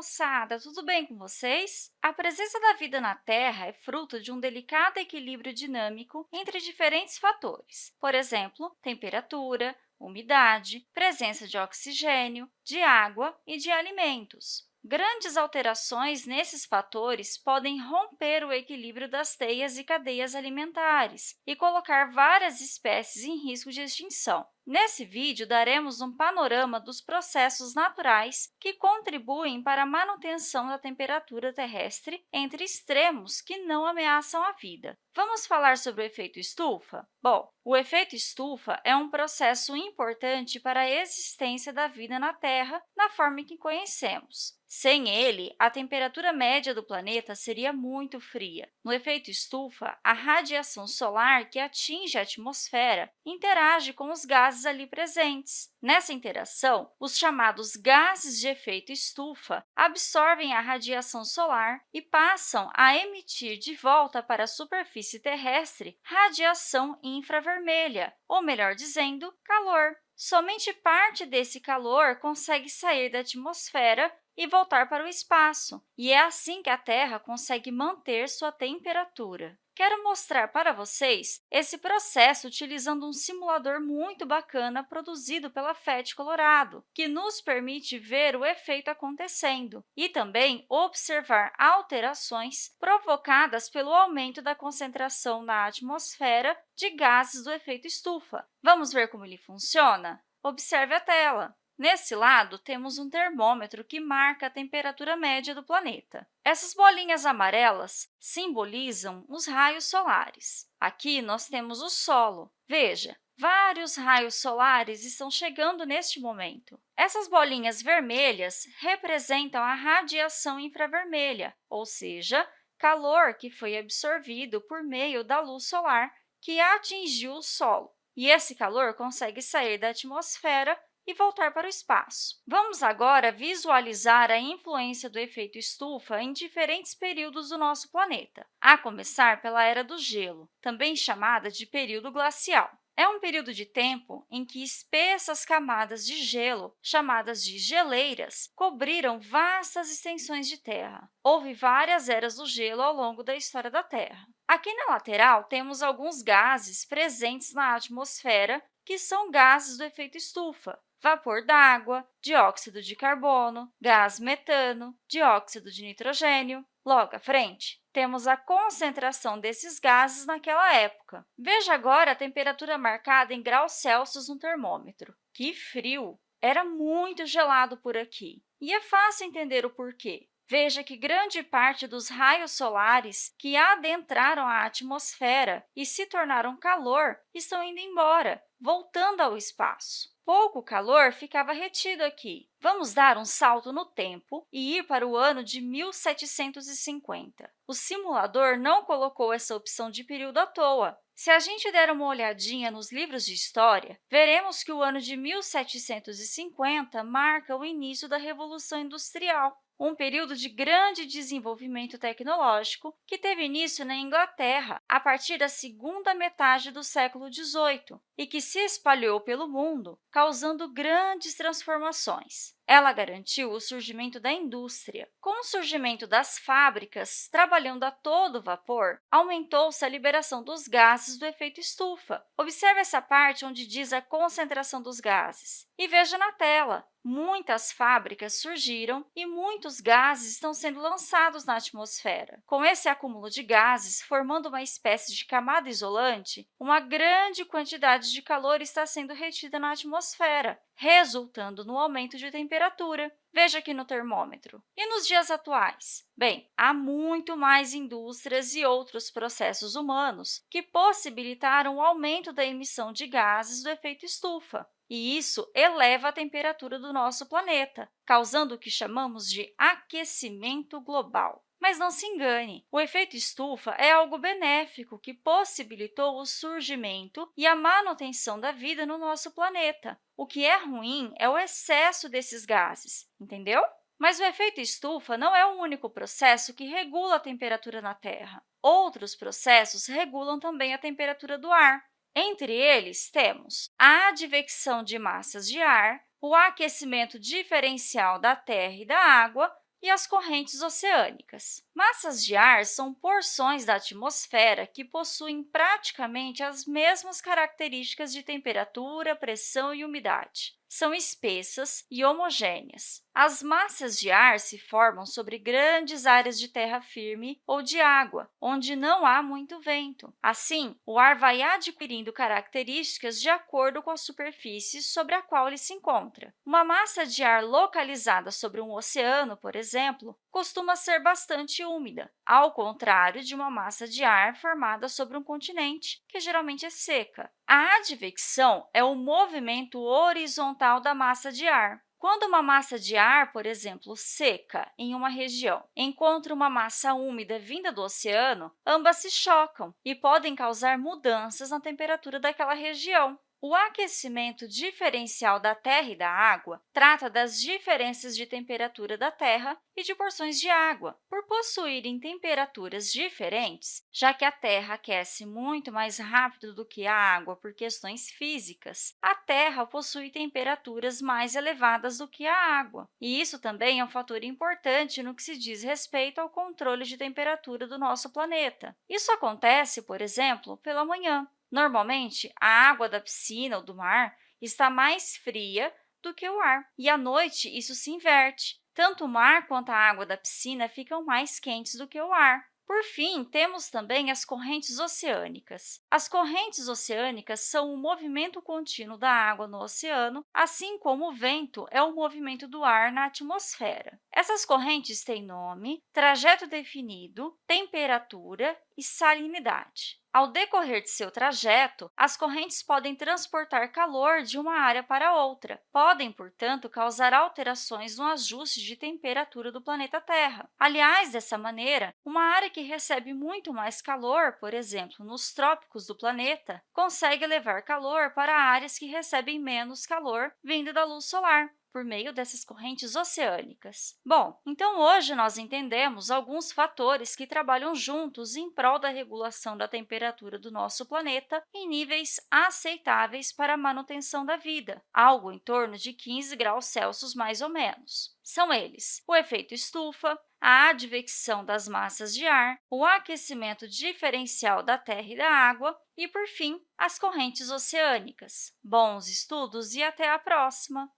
moçada! Tudo bem com vocês? A presença da vida na Terra é fruto de um delicado equilíbrio dinâmico entre diferentes fatores, por exemplo, temperatura, umidade, presença de oxigênio, de água e de alimentos. Grandes alterações nesses fatores podem romper o equilíbrio das teias e cadeias alimentares e colocar várias espécies em risco de extinção. Nesse vídeo, daremos um panorama dos processos naturais que contribuem para a manutenção da temperatura terrestre entre extremos que não ameaçam a vida. Vamos falar sobre o efeito estufa? Bom, o efeito estufa é um processo importante para a existência da vida na Terra na forma que conhecemos. Sem ele, a temperatura média do planeta seria muito fria. No efeito estufa, a radiação solar que atinge a atmosfera interage com os gases ali presentes. Nessa interação, os chamados gases de efeito estufa absorvem a radiação solar e passam a emitir de volta para a superfície terrestre radiação infravermelha, ou melhor dizendo, calor. Somente parte desse calor consegue sair da atmosfera e voltar para o espaço, e é assim que a Terra consegue manter sua temperatura. Quero mostrar para vocês esse processo utilizando um simulador muito bacana produzido pela FET Colorado, que nos permite ver o efeito acontecendo e também observar alterações provocadas pelo aumento da concentração na atmosfera de gases do efeito estufa. Vamos ver como ele funciona? Observe a tela. Nesse lado, temos um termômetro que marca a temperatura média do planeta. Essas bolinhas amarelas simbolizam os raios solares. Aqui, nós temos o solo. Veja, vários raios solares estão chegando neste momento. Essas bolinhas vermelhas representam a radiação infravermelha, ou seja, calor que foi absorvido por meio da luz solar que atingiu o solo. E esse calor consegue sair da atmosfera e voltar para o espaço. Vamos agora visualizar a influência do efeito estufa em diferentes períodos do nosso planeta, a começar pela Era do Gelo, também chamada de período glacial. É um período de tempo em que espessas camadas de gelo, chamadas de geleiras, cobriram vastas extensões de terra. Houve várias eras do gelo ao longo da história da Terra. Aqui na lateral, temos alguns gases presentes na atmosfera, que são gases do efeito estufa, vapor d'água, dióxido de carbono, gás metano, dióxido de nitrogênio. Logo à frente, temos a concentração desses gases naquela época. Veja agora a temperatura marcada em graus Celsius no termômetro. Que frio! Era muito gelado por aqui. E é fácil entender o porquê. Veja que grande parte dos raios solares que adentraram a atmosfera e se tornaram calor estão indo embora, voltando ao espaço pouco calor ficava retido aqui. Vamos dar um salto no tempo e ir para o ano de 1750. O simulador não colocou essa opção de período à toa. Se a gente der uma olhadinha nos livros de história, veremos que o ano de 1750 marca o início da Revolução Industrial um período de grande desenvolvimento tecnológico que teve início na Inglaterra a partir da segunda metade do século XVIII e que se espalhou pelo mundo, causando grandes transformações. Ela garantiu o surgimento da indústria. Com o surgimento das fábricas trabalhando a todo vapor, aumentou-se a liberação dos gases do efeito estufa. Observe essa parte onde diz a concentração dos gases. E veja na tela, muitas fábricas surgiram e muitos gases estão sendo lançados na atmosfera. Com esse acúmulo de gases, formando uma espécie de camada isolante, uma grande quantidade de calor está sendo retida na atmosfera, resultando no aumento de temperatura. Veja aqui no termômetro. E nos dias atuais? Bem, há muito mais indústrias e outros processos humanos que possibilitaram o aumento da emissão de gases do efeito estufa e isso eleva a temperatura do nosso planeta, causando o que chamamos de aquecimento global. Mas não se engane, o efeito estufa é algo benéfico que possibilitou o surgimento e a manutenção da vida no nosso planeta. O que é ruim é o excesso desses gases, entendeu? Mas o efeito estufa não é o único processo que regula a temperatura na Terra. Outros processos regulam também a temperatura do ar. Entre eles, temos a advecção de massas de ar, o aquecimento diferencial da terra e da água, e as correntes oceânicas. Massas de ar são porções da atmosfera que possuem praticamente as mesmas características de temperatura, pressão e umidade são espessas e homogêneas. As massas de ar se formam sobre grandes áreas de terra firme ou de água, onde não há muito vento. Assim, o ar vai adquirindo características de acordo com a superfície sobre a qual ele se encontra. Uma massa de ar localizada sobre um oceano, por exemplo, costuma ser bastante úmida, ao contrário de uma massa de ar formada sobre um continente, que geralmente é seca. A advecção é o movimento horizontal da massa de ar. Quando uma massa de ar, por exemplo, seca em uma região, encontra uma massa úmida vinda do oceano, ambas se chocam e podem causar mudanças na temperatura daquela região. O aquecimento diferencial da Terra e da água trata das diferenças de temperatura da Terra e de porções de água. Por possuírem temperaturas diferentes, já que a Terra aquece muito mais rápido do que a água por questões físicas, a Terra possui temperaturas mais elevadas do que a água. E isso também é um fator importante no que se diz respeito ao controle de temperatura do nosso planeta. Isso acontece, por exemplo, pela manhã. Normalmente, a água da piscina ou do mar está mais fria do que o ar, e à noite isso se inverte. Tanto o mar quanto a água da piscina ficam mais quentes do que o ar. Por fim, temos também as correntes oceânicas. As correntes oceânicas são o movimento contínuo da água no oceano, assim como o vento é o movimento do ar na atmosfera. Essas correntes têm nome, trajeto definido, temperatura e salinidade. Ao decorrer de seu trajeto, as correntes podem transportar calor de uma área para outra. Podem, portanto, causar alterações no ajuste de temperatura do planeta Terra. Aliás, dessa maneira, uma área que recebe muito mais calor, por exemplo, nos trópicos do planeta, consegue levar calor para áreas que recebem menos calor vindo da luz solar por meio dessas correntes oceânicas. Bom, então hoje nós entendemos alguns fatores que trabalham juntos em prol da regulação da temperatura do nosso planeta em níveis aceitáveis para a manutenção da vida, algo em torno de 15 graus Celsius mais ou menos. São eles o efeito estufa, a advecção das massas de ar, o aquecimento diferencial da terra e da água e, por fim, as correntes oceânicas. Bons estudos e até a próxima!